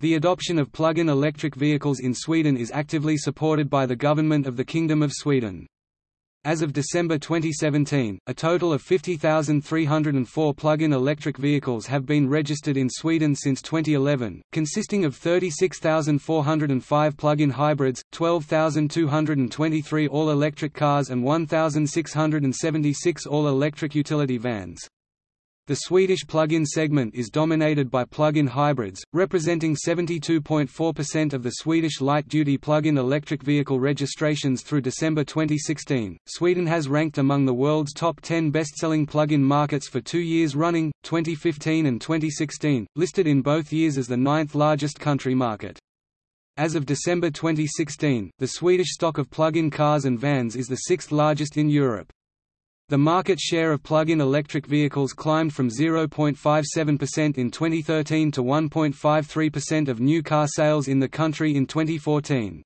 The adoption of plug-in electric vehicles in Sweden is actively supported by the government of the Kingdom of Sweden. As of December 2017, a total of 50,304 plug-in electric vehicles have been registered in Sweden since 2011, consisting of 36,405 plug-in hybrids, 12,223 all-electric cars and 1,676 all-electric utility vans. The Swedish plug-in segment is dominated by plug-in hybrids, representing 72.4% of the Swedish light-duty plug-in electric vehicle registrations through December 2016. Sweden has ranked among the world's top 10 best-selling plug-in markets for 2 years running, 2015 and 2016, listed in both years as the ninth largest country market. As of December 2016, the Swedish stock of plug-in cars and vans is the sixth largest in Europe. The market share of plug-in electric vehicles climbed from 0.57% in 2013 to 1.53% of new car sales in the country in 2014.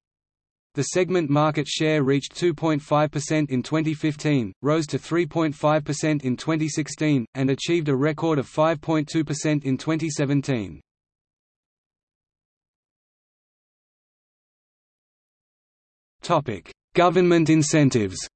The segment market share reached 2.5% in 2015, rose to 3.5% in 2016, and achieved a record of 5.2% in 2017. Government incentives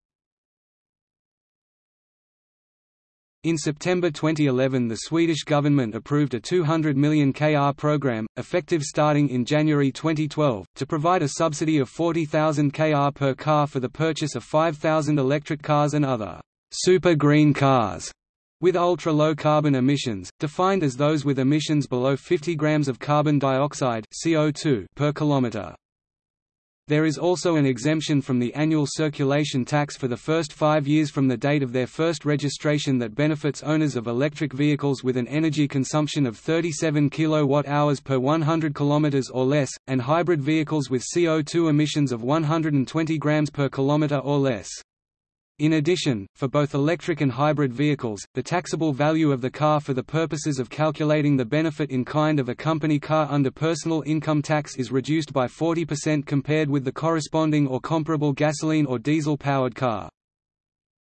In September 2011 the Swedish government approved a 200 million kr program, effective starting in January 2012, to provide a subsidy of 40,000 kr per car for the purchase of 5,000 electric cars and other super green cars with ultra-low carbon emissions, defined as those with emissions below 50 grams of carbon dioxide CO2 per kilometer. There is also an exemption from the annual circulation tax for the first five years from the date of their first registration that benefits owners of electric vehicles with an energy consumption of 37 kWh per 100 km or less, and hybrid vehicles with CO2 emissions of 120 grams per kilometer or less. In addition, for both electric and hybrid vehicles, the taxable value of the car for the purposes of calculating the benefit in kind of a company car under personal income tax is reduced by 40% compared with the corresponding or comparable gasoline or diesel-powered car.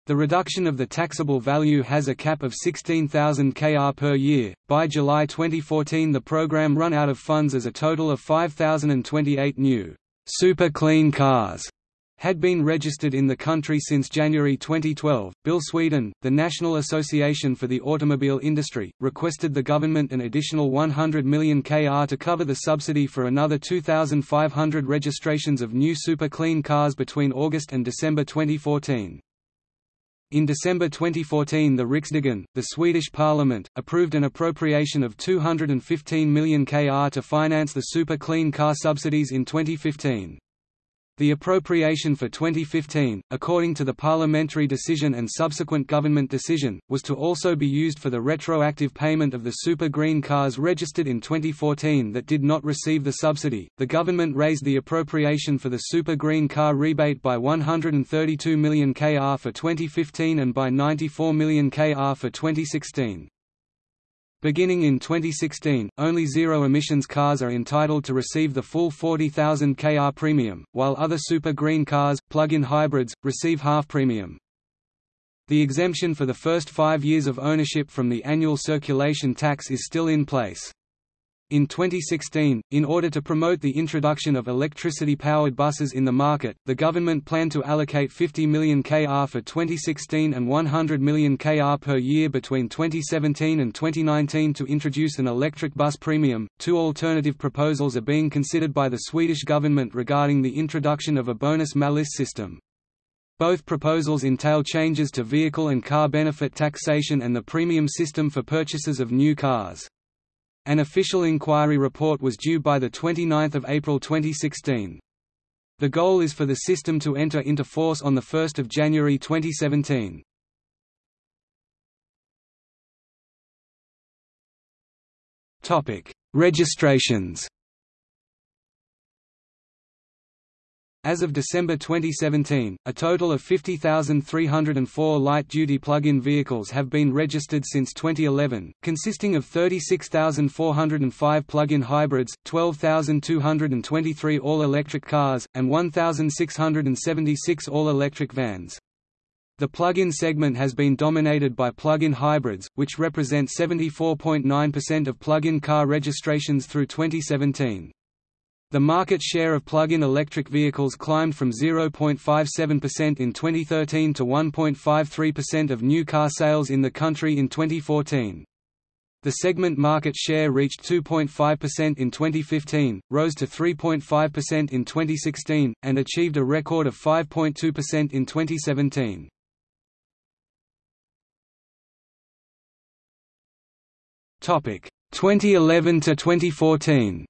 The reduction of the taxable value has a cap of 16,000 kr per year. By July 2014, the program run out of funds as a total of 5,028 new super clean cars had been registered in the country since January 2012. BIL Sweden, the National Association for the Automobile Industry, requested the government an additional 100 million kr to cover the subsidy for another 2,500 registrations of new super clean cars between August and December 2014. In December 2014 the Riksdagen, the Swedish parliament, approved an appropriation of 215 million kr to finance the super clean car subsidies in 2015. The appropriation for 2015, according to the parliamentary decision and subsequent government decision, was to also be used for the retroactive payment of the super green cars registered in 2014 that did not receive the subsidy. The government raised the appropriation for the super green car rebate by 132 million kr for 2015 and by 94 million kr for 2016. Beginning in 2016, only zero-emissions cars are entitled to receive the full 40,000 kr premium, while other super green cars, plug-in hybrids, receive half premium. The exemption for the first five years of ownership from the annual circulation tax is still in place. In 2016, in order to promote the introduction of electricity-powered buses in the market, the government planned to allocate 50 million kr for 2016 and 100 million kr per year between 2017 and 2019 to introduce an electric bus premium. Two alternative proposals are being considered by the Swedish government regarding the introduction of a bonus-malus system. Both proposals entail changes to vehicle and car benefit taxation and the premium system for purchases of new cars. An official inquiry report was due by 29 April 2016. The goal is for the system to enter into force on 1 January 2017. Registrations As of December 2017, a total of 50,304 light-duty plug-in vehicles have been registered since 2011, consisting of 36,405 plug-in hybrids, 12,223 all-electric cars, and 1,676 all-electric vans. The plug-in segment has been dominated by plug-in hybrids, which represent 74.9% of plug-in car registrations through 2017. The market share of plug-in electric vehicles climbed from 0.57% in 2013 to 1.53% of new car sales in the country in 2014. The segment market share reached 2.5% in 2015, rose to 3.5% in 2016, and achieved a record of 5.2% in 2017. Topic 2011 to 2014.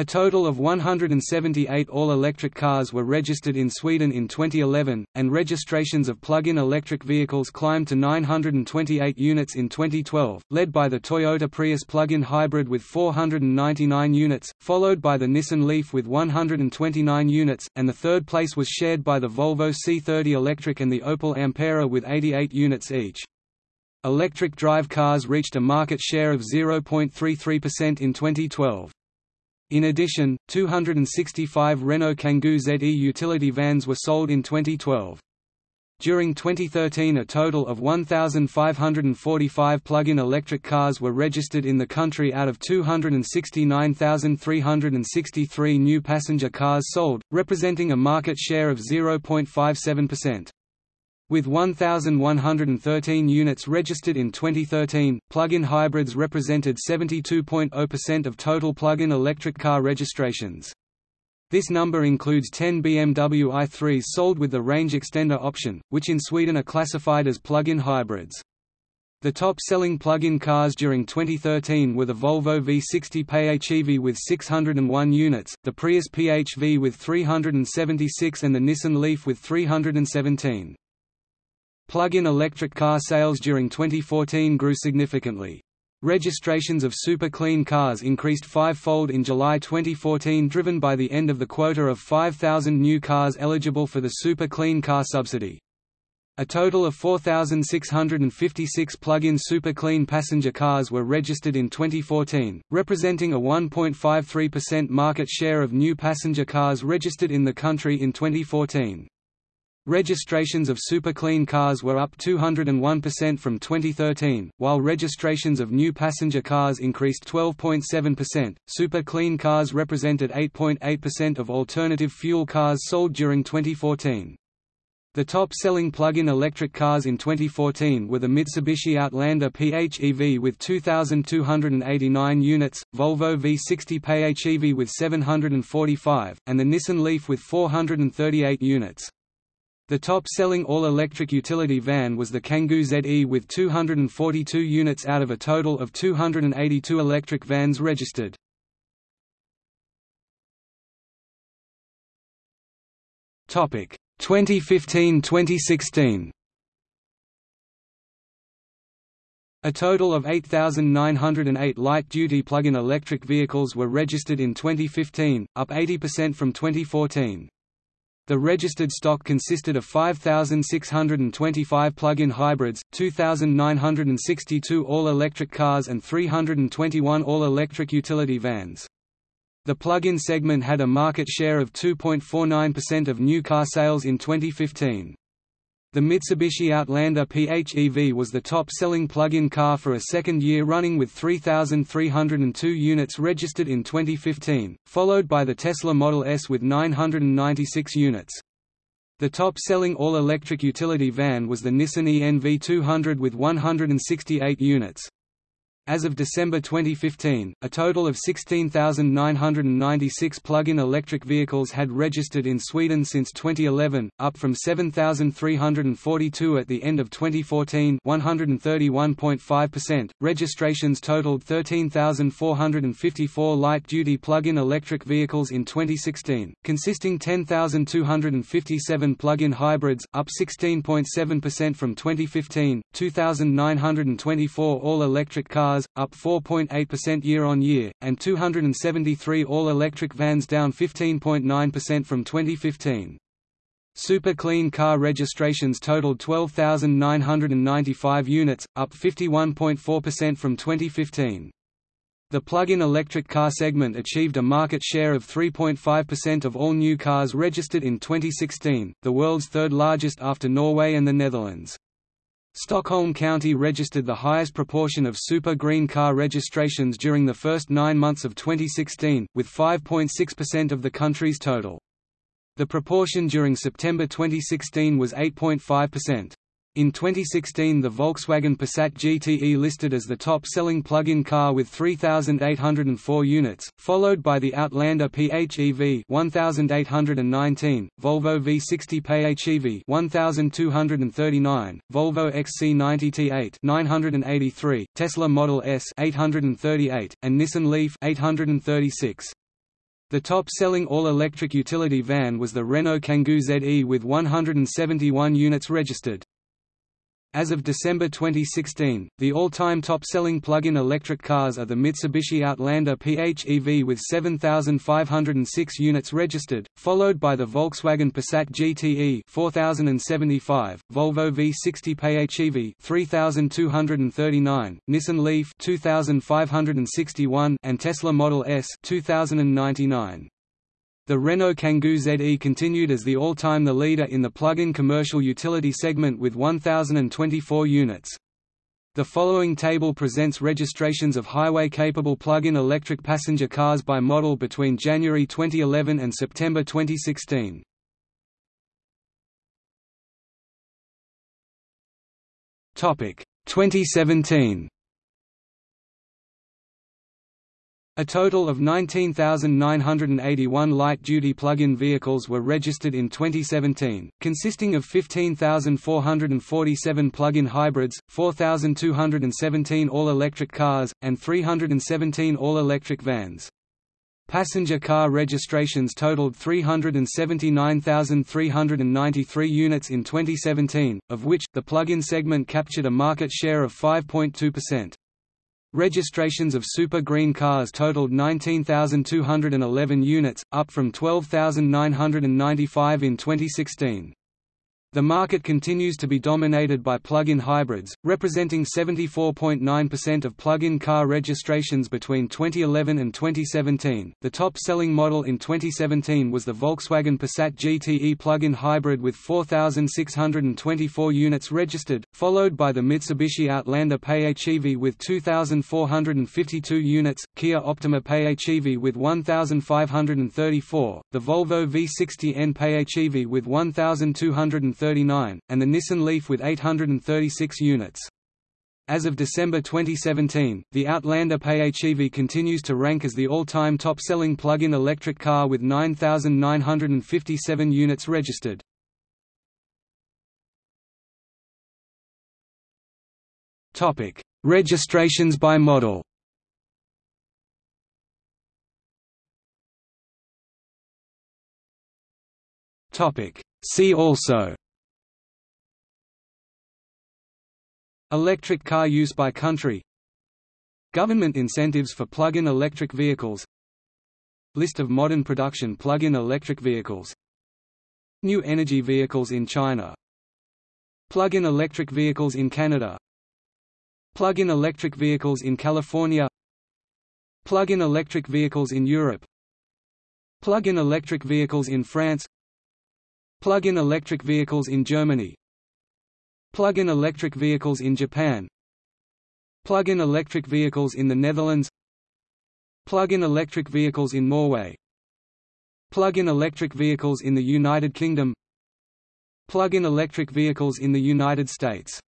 A total of 178 all-electric cars were registered in Sweden in 2011, and registrations of plug-in electric vehicles climbed to 928 units in 2012, led by the Toyota Prius plug-in hybrid with 499 units, followed by the Nissan Leaf with 129 units, and the third place was shared by the Volvo C30 Electric and the Opel Ampera with 88 units each. Electric drive cars reached a market share of 0.33% in 2012. In addition, 265 Renault Kangoo ZE utility vans were sold in 2012. During 2013 a total of 1,545 plug-in electric cars were registered in the country out of 269,363 new passenger cars sold, representing a market share of 0.57%. With 1,113 units registered in 2013, plug-in hybrids represented 72.0% of total plug-in electric car registrations. This number includes 10 BMW i3s sold with the range extender option, which in Sweden are classified as plug-in hybrids. The top-selling plug-in cars during 2013 were the Volvo V60 PHEV with 601 units, the Prius PHV with 376 and the Nissan Leaf with 317. Plug-in electric car sales during 2014 grew significantly. Registrations of super clean cars increased five-fold in July 2014 driven by the end of the quota of 5,000 new cars eligible for the Super Clean Car Subsidy. A total of 4,656 plug-in super clean passenger cars were registered in 2014, representing a 1.53% market share of new passenger cars registered in the country in 2014. Registrations of super clean cars were up 201% from 2013, while registrations of new passenger cars increased 12.7%. Super clean cars represented 8.8% of alternative fuel cars sold during 2014. The top-selling plug-in electric cars in 2014 were the Mitsubishi Outlander PHEV with 2,289 units, Volvo V60 PHEV with 745, and the Nissan Leaf with 438 units. The top-selling all-electric utility van was the Kangoo ZE with 242 units out of a total of 282 electric vans registered. Topic 2015-2016. A total of 8,908 light-duty plug-in electric vehicles were registered in 2015, up 80% from 2014. The registered stock consisted of 5,625 plug-in hybrids, 2,962 all-electric cars and 321 all-electric utility vans. The plug-in segment had a market share of 2.49% of new car sales in 2015. The Mitsubishi Outlander PHEV was the top-selling plug-in car for a second year running with 3,302 units registered in 2015, followed by the Tesla Model S with 996 units. The top-selling all-electric utility van was the Nissan e-NV200 with 168 units. As of December 2015, a total of 16,996 plug-in electric vehicles had registered in Sweden since 2011, up from 7,342 at the end of 2014 131.5%. Registrations totaled 13,454 light-duty plug-in electric vehicles in 2016, consisting 10,257 plug-in hybrids, up 16.7% from 2015, 2,924 all-electric cars cars, up 4.8% year-on-year, and 273 all-electric vans down 15.9% from 2015. Super clean car registrations totaled 12,995 units, up 51.4% from 2015. The plug-in electric car segment achieved a market share of 3.5% of all new cars registered in 2016, the world's third largest after Norway and the Netherlands. Stockholm County registered the highest proportion of super green car registrations during the first nine months of 2016, with 5.6% of the country's total. The proportion during September 2016 was 8.5%. In 2016 the Volkswagen Passat GTE listed as the top-selling plug-in car with 3,804 units, followed by the Outlander PHEV 1,819, Volvo V60 PHEV 1,239, Volvo XC90 T8 983, Tesla Model S 838, and Nissan Leaf 836. The top-selling all-electric utility van was the Renault Kangoo ZE with 171 units registered. As of December 2016, the all-time top-selling plug-in electric cars are the Mitsubishi Outlander PHEV with 7,506 units registered, followed by the Volkswagen Passat GTE 4,075, Volvo V60 PHEV 3,239, Nissan Leaf 2,561, and Tesla Model S 2,099. The Renault Kangoo ZE continued as the all-time the leader in the plug-in commercial utility segment with 1,024 units. The following table presents registrations of highway-capable plug-in electric passenger cars by model between January 2011 and September 2016. Topic 2017. A total of 19,981 light-duty plug-in vehicles were registered in 2017, consisting of 15,447 plug-in hybrids, 4,217 all-electric cars, and 317 all-electric vans. Passenger car registrations totaled 379,393 units in 2017, of which, the plug-in segment captured a market share of 5.2%. Registrations of super green cars totaled 19,211 units, up from 12,995 in 2016. The market continues to be dominated by plug-in hybrids, representing 74.9% of plug-in car registrations between 2011 and 2017. The top-selling model in 2017 was the Volkswagen Passat GTE plug-in hybrid with 4,624 units registered, followed by the Mitsubishi Outlander PHEV with 2,452 units, Kia Optima PHEV with 1,534, the Volvo V60N PHEV with 1,230 839, and the Nissan Leaf with 836 units. As of December 2017, the Outlander PHEV continues to rank as the all-time top-selling plug-in electric car with 9,957 units registered. Topic: Registrations by model. Topic: See also Electric car use by country. Government incentives for plug-in electric vehicles. List of modern production plug-in electric vehicles. New energy vehicles in China. Plug-in electric vehicles in Canada. Plug-in electric vehicles in California. Plug-in electric vehicles in Europe. Plug-in electric vehicles in France. Plug-in electric vehicles in Germany Plug-in electric vehicles in Japan. Plug-in electric vehicles in the Netherlands. Plug-in electric vehicles in Norway. Plug-in electric vehicles in the United Kingdom. Plug-in electric vehicles in the United States